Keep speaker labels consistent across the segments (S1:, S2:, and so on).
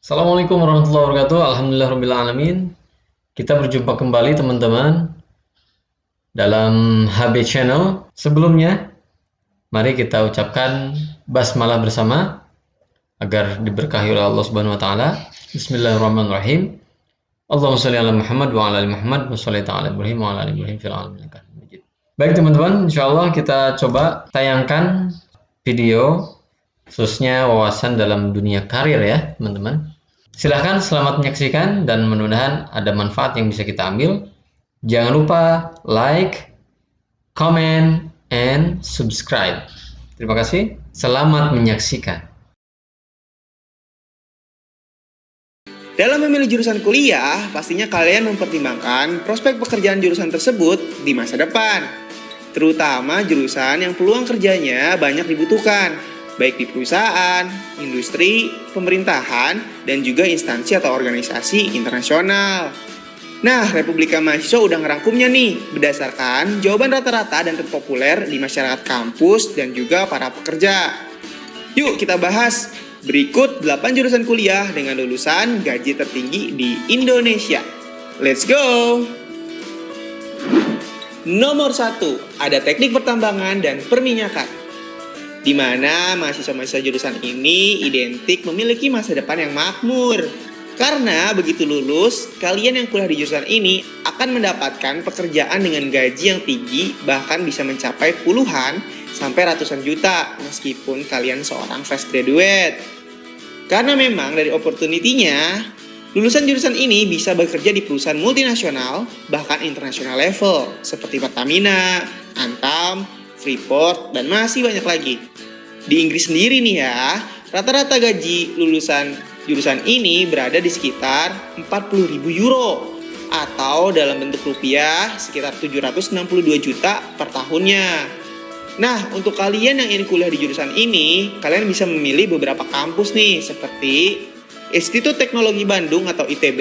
S1: Assalamualaikum warahmatullahi wabarakatuh. Alhamdulillahirrahmanirrahim. Kita berjumpa kembali teman-teman dalam HB Channel. Sebelumnya, mari kita ucapkan basmalah bersama agar diberkahi oleh Allah Subhanahu wa taala. Bismillahirrahmanirrahim. Allahumma sholli ala Muhammad wa ala ali Muhammad wa sholli ala Ibrahim wa ala ali Ibrahim fil alamin Baik teman-teman, insyaallah kita coba tayangkan video khususnya wawasan dalam dunia karir ya teman-teman. Silahkan selamat menyaksikan dan mudah-mudahan ada manfaat yang bisa kita ambil. Jangan lupa like, comment, and subscribe. Terima kasih. Selamat menyaksikan.
S2: Dalam memilih jurusan kuliah, pastinya kalian mempertimbangkan prospek pekerjaan jurusan tersebut di masa depan. Terutama jurusan yang peluang kerjanya banyak dibutuhkan, baik di perusahaan, industri, pemerintahan, dan juga instansi atau organisasi internasional. Nah, Republika Mahasiswa udah ngerangkumnya nih berdasarkan jawaban rata-rata dan terpopuler di masyarakat kampus dan juga para pekerja. Yuk kita bahas berikut 8 jurusan kuliah dengan lulusan gaji tertinggi di Indonesia. Let's go! Nomor 1, ada teknik pertambangan dan perminyakan di mana mahasiswa-mahasiswa jurusan ini identik memiliki masa depan yang makmur. Karena begitu lulus, kalian yang kuliah di jurusan ini akan mendapatkan pekerjaan dengan gaji yang tinggi, bahkan bisa mencapai puluhan sampai ratusan juta meskipun kalian seorang fresh graduate. Karena memang dari opportunity-nya, lulusan jurusan ini bisa bekerja di perusahaan multinasional, bahkan internasional level, seperti Pertamina, Antam, Freeport, dan masih banyak lagi. Di Inggris sendiri nih ya, rata-rata gaji lulusan jurusan ini berada di sekitar 40.000 euro atau dalam bentuk rupiah sekitar 762 juta per tahunnya. Nah, untuk kalian yang ingin kuliah di jurusan ini, kalian bisa memilih beberapa kampus nih, seperti Institut Teknologi Bandung atau ITB,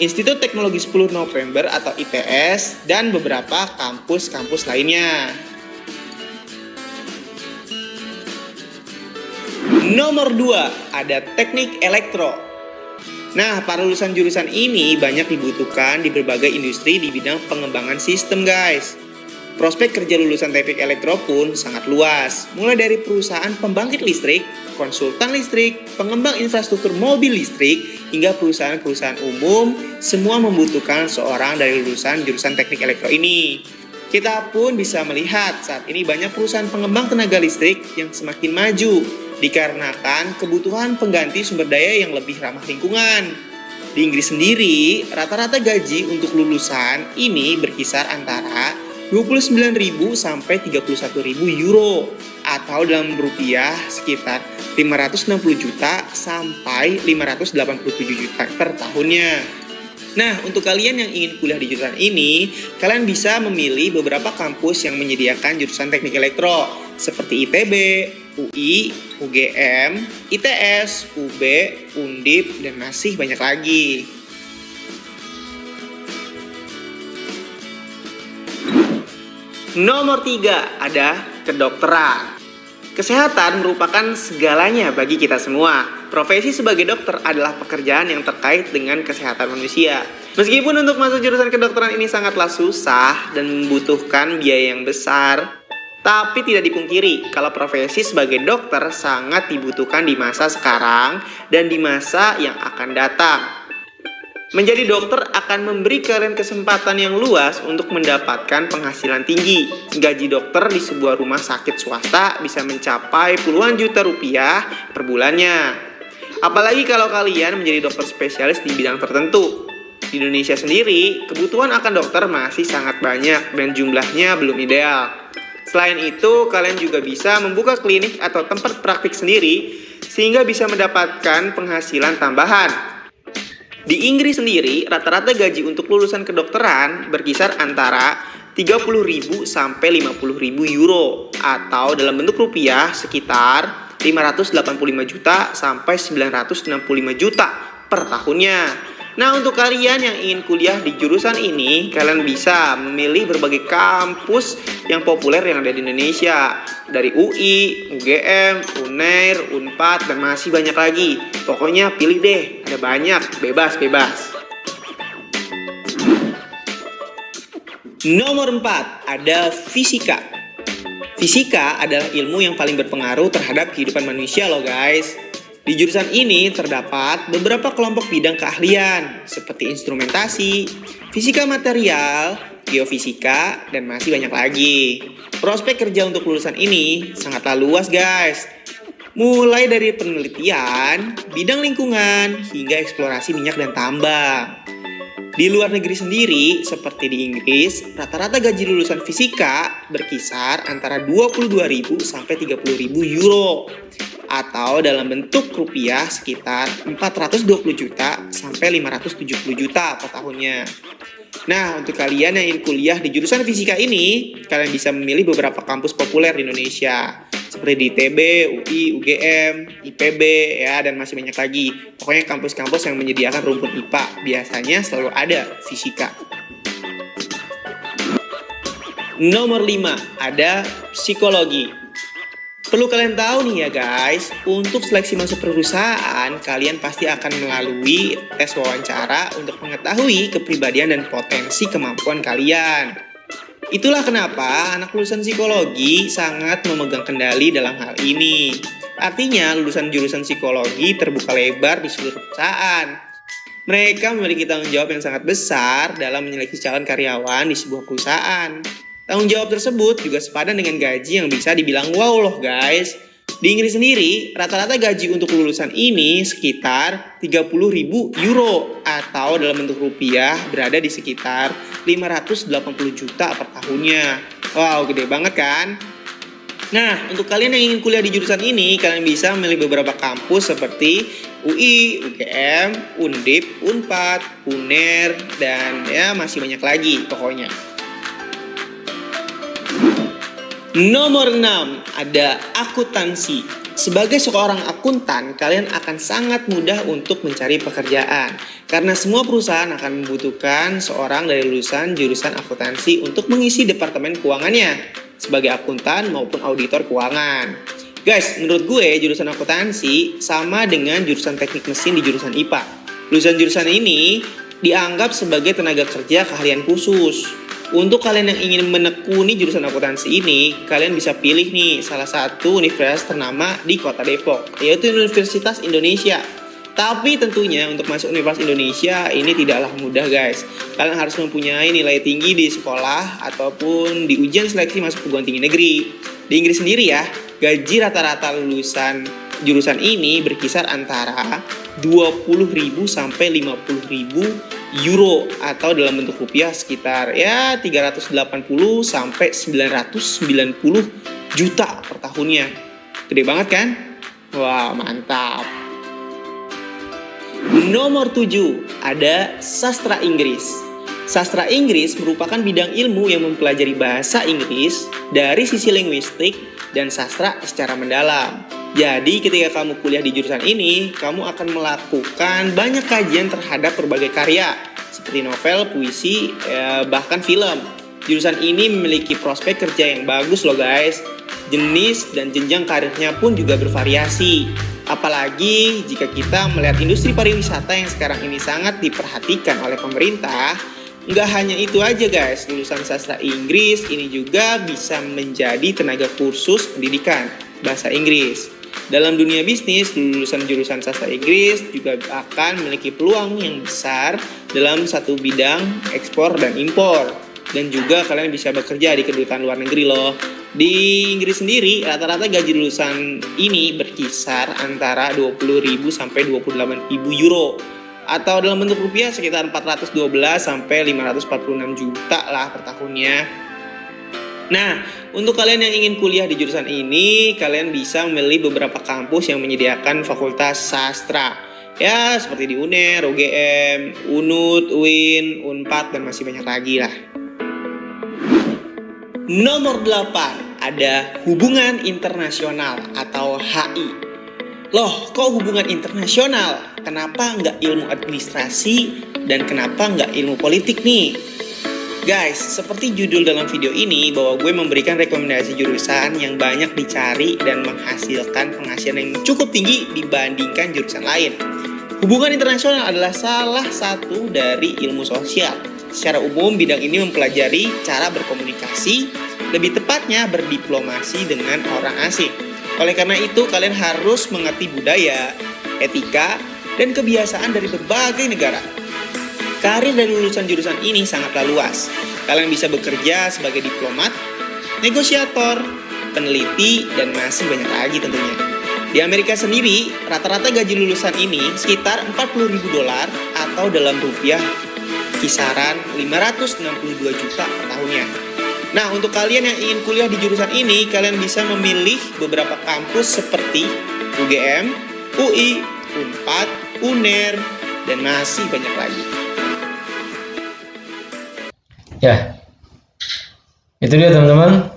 S2: Institut Teknologi 10 November atau ITS, dan beberapa kampus-kampus lainnya. Nomor 2, ada teknik elektro. Nah, para lulusan jurusan ini banyak dibutuhkan di berbagai industri di bidang pengembangan sistem, guys. Prospek kerja lulusan teknik elektro pun sangat luas, mulai dari perusahaan pembangkit listrik, konsultan listrik, pengembang infrastruktur mobil listrik, hingga perusahaan-perusahaan umum, semua membutuhkan seorang dari lulusan jurusan teknik elektro ini. Kita pun bisa melihat saat ini banyak perusahaan pengembang tenaga listrik yang semakin maju, dikarenakan kebutuhan pengganti sumber daya yang lebih ramah lingkungan. Di Inggris sendiri, rata-rata gaji untuk lulusan ini berkisar antara 29.000 sampai 31.000 euro atau dalam rupiah sekitar 560 juta sampai 587 juta per tahunnya. Nah, untuk kalian yang ingin kuliah di jurusan ini, kalian bisa memilih beberapa kampus yang menyediakan jurusan teknik elektro, seperti ITB, UI, UGM, ITS, UB, Undip, dan masih banyak lagi. Nomor tiga ada kedokteran. Kesehatan merupakan segalanya bagi kita semua. Profesi sebagai dokter adalah pekerjaan yang terkait dengan kesehatan manusia. Meskipun untuk masuk jurusan kedokteran ini sangatlah susah dan membutuhkan biaya yang besar, tapi tidak dipungkiri kalau profesi sebagai dokter sangat dibutuhkan di masa sekarang dan di masa yang akan datang. Menjadi dokter akan memberi kalian kesempatan yang luas untuk mendapatkan penghasilan tinggi. Gaji dokter di sebuah rumah sakit swasta bisa mencapai puluhan juta rupiah per bulannya. Apalagi kalau kalian menjadi dokter spesialis di bidang tertentu. Di Indonesia sendiri, kebutuhan akan dokter masih sangat banyak dan jumlahnya belum ideal. Selain itu, kalian juga bisa membuka klinik atau tempat praktik sendiri sehingga bisa mendapatkan penghasilan tambahan di Inggris sendiri, rata-rata gaji untuk lulusan kedokteran berkisar antara 30.000 sampai 50.000 euro atau dalam bentuk rupiah sekitar 585 juta sampai 965 juta per tahunnya. Nah, untuk kalian yang ingin kuliah di jurusan ini, kalian bisa memilih berbagai kampus yang populer yang ada di Indonesia. Dari UI, UGM, UNER, UNPAD, dan masih banyak lagi. Pokoknya pilih deh, ada banyak, bebas-bebas. Nomor 4, ada fisika. Fisika adalah ilmu yang paling berpengaruh terhadap kehidupan manusia loh guys. Di jurusan ini terdapat beberapa kelompok bidang keahlian seperti instrumentasi, fisika material, geofisika, dan masih banyak lagi. Prospek kerja untuk lulusan ini sangatlah luas guys. Mulai dari penelitian, bidang lingkungan, hingga eksplorasi minyak dan tambang. Di luar negeri sendiri, seperti di Inggris, rata-rata gaji lulusan fisika berkisar antara 22.000 sampai 30.000 euro atau dalam bentuk rupiah sekitar 420 juta sampai 570 juta per tahunnya. Nah, untuk kalian yang ingin kuliah di jurusan fisika ini, kalian bisa memilih beberapa kampus populer di Indonesia seperti di ITB, UI, UGM, IPB, ya, dan masih banyak lagi. Pokoknya kampus-kampus yang menyediakan rumput IPA biasanya selalu ada fisika. Nomor 5, ada psikologi. Perlu kalian tahu nih ya guys, untuk seleksi masuk perusahaan, kalian pasti akan melalui tes wawancara untuk mengetahui kepribadian dan potensi kemampuan kalian. Itulah kenapa anak lulusan psikologi sangat memegang kendali dalam hal ini. Artinya, lulusan jurusan psikologi terbuka lebar di seluruh perusahaan. Mereka memiliki tanggung jawab yang sangat besar dalam menyeleksi calon karyawan di sebuah perusahaan. Tanggung jawab tersebut juga sepadan dengan gaji yang bisa dibilang wow loh guys. Di Inggris sendiri, rata-rata gaji untuk lulusan ini sekitar 30.000 euro atau dalam bentuk rupiah berada di sekitar 580 juta per tahunnya. Wow, gede banget kan? Nah, untuk kalian yang ingin kuliah di jurusan ini, kalian bisa memilih beberapa kampus seperti UI, UGM, Undip, Unpad, UNER, dan ya masih banyak lagi pokoknya. Nomor 6 ada akuntansi. Sebagai seorang akuntan, kalian akan sangat mudah untuk mencari pekerjaan karena semua perusahaan akan membutuhkan seorang dari lulusan jurusan akuntansi untuk mengisi departemen keuangannya sebagai akuntan maupun auditor keuangan. Guys, menurut gue jurusan akuntansi sama dengan jurusan teknik mesin di jurusan IPA. Lulusan jurusan ini dianggap sebagai tenaga kerja keahlian khusus untuk kalian yang ingin menekuni jurusan akuntansi ini, kalian bisa pilih nih salah satu universitas ternama di kota Depok, yaitu Universitas Indonesia. Tapi tentunya untuk masuk Universitas Indonesia ini tidaklah mudah guys. Kalian harus mempunyai nilai tinggi di sekolah ataupun di ujian seleksi masuk perguruan tinggi negeri. Di Inggris sendiri ya, gaji rata-rata lulusan jurusan ini berkisar antara 20.000 sampai 50.000 euro atau dalam bentuk rupiah sekitar ya 380 sampai 990 juta per tahunnya. Gede banget kan? Wah, mantap. Nomor 7 ada sastra Inggris. Sastra Inggris merupakan bidang ilmu yang mempelajari bahasa Inggris dari sisi linguistik dan sastra secara mendalam. Jadi ketika kamu kuliah di jurusan ini, kamu akan melakukan banyak kajian terhadap berbagai karya seperti novel, puisi, ya, bahkan film. Jurusan ini memiliki prospek kerja yang bagus loh guys. Jenis dan jenjang karirnya pun juga bervariasi. Apalagi jika kita melihat industri pariwisata yang sekarang ini sangat diperhatikan oleh pemerintah, Nggak hanya itu aja guys, lulusan sastra Inggris ini juga bisa menjadi tenaga kursus pendidikan bahasa Inggris. Dalam dunia bisnis, lulusan jurusan sastra Inggris juga akan memiliki peluang yang besar dalam satu bidang ekspor dan impor. Dan juga kalian bisa bekerja di kedutaan luar negeri loh. Di Inggris sendiri, rata-rata gaji lulusan ini berkisar antara 20.000 sampai 28.000 euro atau dalam bentuk rupiah sekitar 412 sampai 546 juta lah per tahunnya. Nah, untuk kalian yang ingin kuliah di jurusan ini, kalian bisa memilih beberapa kampus yang menyediakan fakultas sastra. Ya, seperti di UNER, UGM, UNUT, UIN, UNPAD, dan masih banyak lagi lah. Nomor 8, ada hubungan internasional atau HI. Loh, kok hubungan internasional? Kenapa nggak ilmu administrasi dan kenapa nggak ilmu politik nih? Guys, seperti judul dalam video ini bahwa gue memberikan rekomendasi jurusan yang banyak dicari dan menghasilkan penghasilan yang cukup tinggi dibandingkan jurusan lain. Hubungan internasional adalah salah satu dari ilmu sosial. Secara umum, bidang ini mempelajari cara berkomunikasi, lebih tepatnya berdiplomasi dengan orang asing. Oleh karena itu, kalian harus mengerti budaya, etika, dan kebiasaan dari berbagai negara. Karir dari lulusan jurusan ini sangatlah luas. Kalian bisa bekerja sebagai diplomat, negosiator, peneliti, dan masih banyak lagi tentunya. Di Amerika sendiri, rata-rata gaji lulusan ini sekitar 40 ribu dolar atau dalam rupiah kisaran 562 juta per tahunnya. Nah, untuk kalian yang ingin kuliah di jurusan ini, kalian bisa memilih beberapa kampus seperti UGM, UI, UNPAD, UNER, dan masih banyak lagi.
S1: Ya, itu dia teman-teman.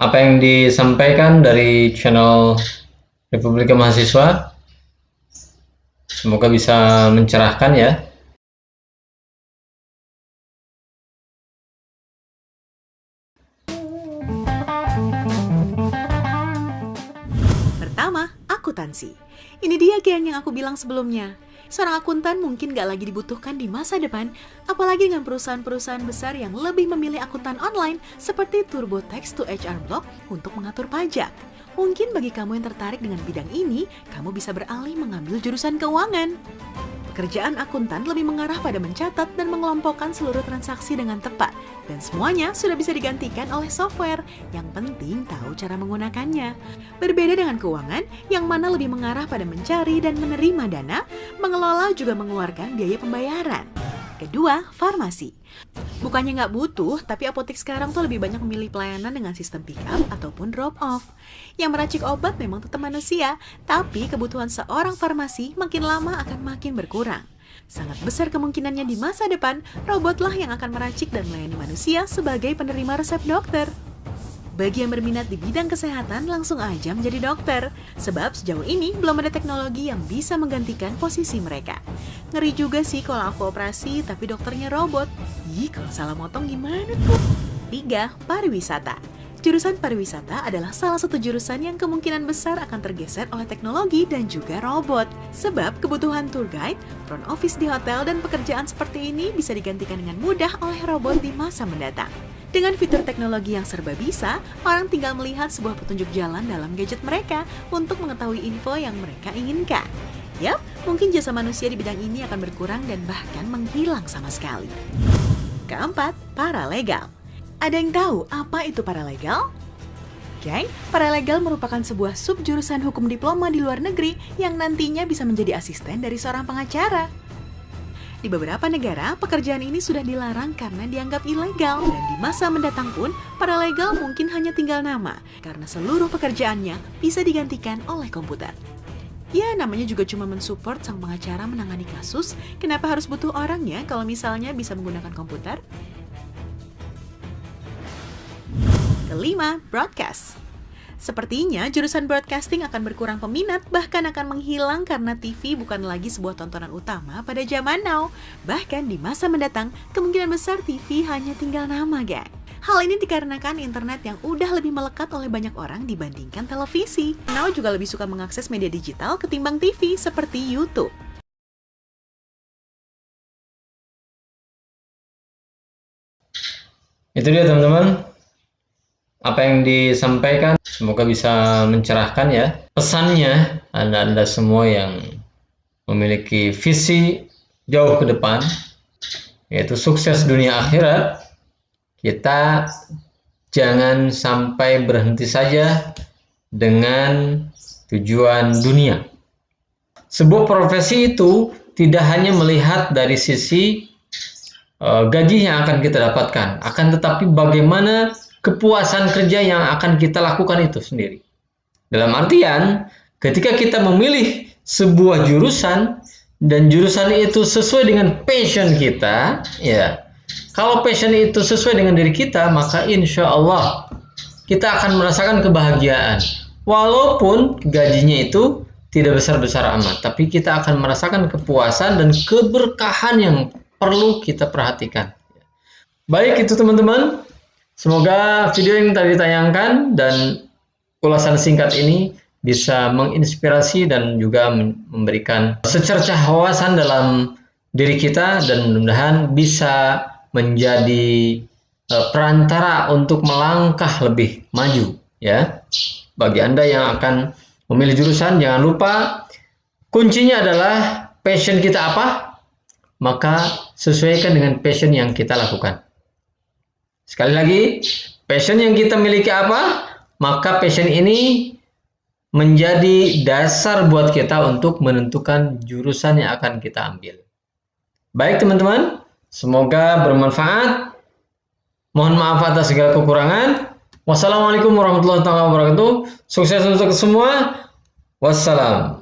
S1: Apa yang disampaikan dari channel Republika Mahasiswa. Semoga bisa mencerahkan ya.
S3: akuntansi. Ini dia geng yang aku bilang sebelumnya. Seorang akuntan mungkin gak lagi dibutuhkan di masa depan, apalagi dengan perusahaan-perusahaan besar yang lebih memilih akuntan online seperti TurboTax to HR Block untuk mengatur pajak. Mungkin bagi kamu yang tertarik dengan bidang ini, kamu bisa beralih mengambil jurusan keuangan. Pekerjaan akuntan lebih mengarah pada mencatat dan mengelompokkan seluruh transaksi dengan tepat, dan semuanya sudah bisa digantikan oleh software. Yang penting tahu cara menggunakannya. Berbeda dengan keuangan, yang mana lebih mengarah pada mencari dan menerima dana, mengelola juga mengeluarkan biaya pembayaran. Kedua, farmasi. Bukannya nggak butuh, tapi apotek sekarang tuh lebih banyak memilih pelayanan dengan sistem pick up ataupun drop off. Yang meracik obat memang tetap manusia, tapi kebutuhan seorang farmasi makin lama akan makin berkurang. Sangat besar kemungkinannya di masa depan, robotlah yang akan meracik dan melayani manusia sebagai penerima resep dokter. Bagi yang berminat di bidang kesehatan, langsung aja menjadi dokter. Sebab sejauh ini belum ada teknologi yang bisa menggantikan posisi mereka. Ngeri juga sih kalau aku operasi tapi dokternya robot. Ih, kalau salah motong gimana tuh? 3. Pariwisata Jurusan pariwisata adalah salah satu jurusan yang kemungkinan besar akan tergeser oleh teknologi dan juga robot. Sebab kebutuhan tour guide, front office di hotel, dan pekerjaan seperti ini bisa digantikan dengan mudah oleh robot di masa mendatang. Dengan fitur teknologi yang serba bisa, orang tinggal melihat sebuah petunjuk jalan dalam gadget mereka untuk mengetahui info yang mereka inginkan. Yap, mungkin jasa manusia di bidang ini akan berkurang dan bahkan menghilang sama sekali. Keempat, paralegal. Ada yang tahu apa itu paralegal? Geng, paralegal merupakan sebuah subjurusan hukum diploma di luar negeri yang nantinya bisa menjadi asisten dari seorang pengacara. Di beberapa negara, pekerjaan ini sudah dilarang karena dianggap ilegal. Dan di masa mendatang pun, para legal mungkin hanya tinggal nama, karena seluruh pekerjaannya bisa digantikan oleh komputer. Ya, namanya juga cuma mensupport sang pengacara menangani kasus. Kenapa harus butuh orangnya kalau misalnya bisa menggunakan komputer? Kelima, broadcast. Sepertinya jurusan broadcasting akan berkurang peminat bahkan akan menghilang karena TV bukan lagi sebuah tontonan utama pada zaman now. Bahkan di masa mendatang, kemungkinan besar TV hanya tinggal nama, geng. Hal ini dikarenakan internet yang udah lebih melekat oleh banyak orang dibandingkan televisi. Now juga lebih suka mengakses media digital ketimbang TV seperti YouTube.
S1: Itu dia teman-teman apa yang disampaikan semoga bisa mencerahkan ya. Pesannya anda-anda semua yang memiliki visi jauh ke depan yaitu sukses dunia akhirat kita jangan sampai berhenti saja dengan tujuan dunia. Sebuah profesi itu tidak hanya melihat dari sisi uh, gaji yang akan kita dapatkan akan tetapi bagaimana kepuasan kerja yang akan kita lakukan itu sendiri. Dalam artian, ketika kita memilih sebuah jurusan dan jurusan itu sesuai dengan passion kita, ya, kalau passion itu sesuai dengan diri kita, maka insya Allah kita akan merasakan kebahagiaan. Walaupun gajinya itu tidak besar-besar amat, tapi kita akan merasakan kepuasan dan keberkahan yang perlu kita perhatikan. Baik itu teman-teman, semoga video yang tadi ditayangkan dan ulasan singkat ini bisa menginspirasi dan juga memberikan secercah wawasan dalam diri kita dan mudah-mudahan bisa menjadi uh, perantara untuk melangkah lebih maju ya. Bagi Anda yang akan memilih jurusan jangan lupa kuncinya adalah passion kita apa? Maka sesuaikan dengan passion yang kita lakukan. Sekali lagi, passion yang kita miliki apa? Maka passion ini menjadi dasar buat kita untuk menentukan jurusan yang akan kita ambil. Baik teman-teman, semoga bermanfaat. Mohon maaf atas segala kekurangan. Wassalamualaikum warahmatullahi wabarakatuh. Sukses untuk semua. Wassalam.